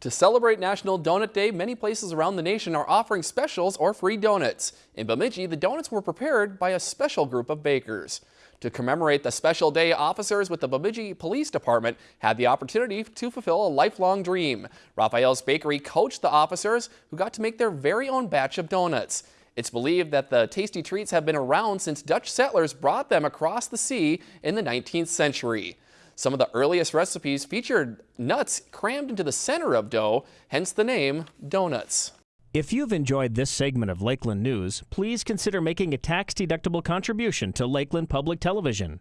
To celebrate National Donut Day, many places around the nation are offering specials or free donuts. In Bemidji, the donuts were prepared by a special group of bakers. To commemorate the special day, officers with the Bemidji Police Department had the opportunity to fulfill a lifelong dream. Raphael's Bakery coached the officers who got to make their very own batch of donuts. It's believed that the tasty treats have been around since Dutch settlers brought them across the sea in the 19th century. Some of the earliest recipes featured nuts crammed into the center of dough, hence the name donuts. If you've enjoyed this segment of Lakeland News, please consider making a tax-deductible contribution to Lakeland Public Television.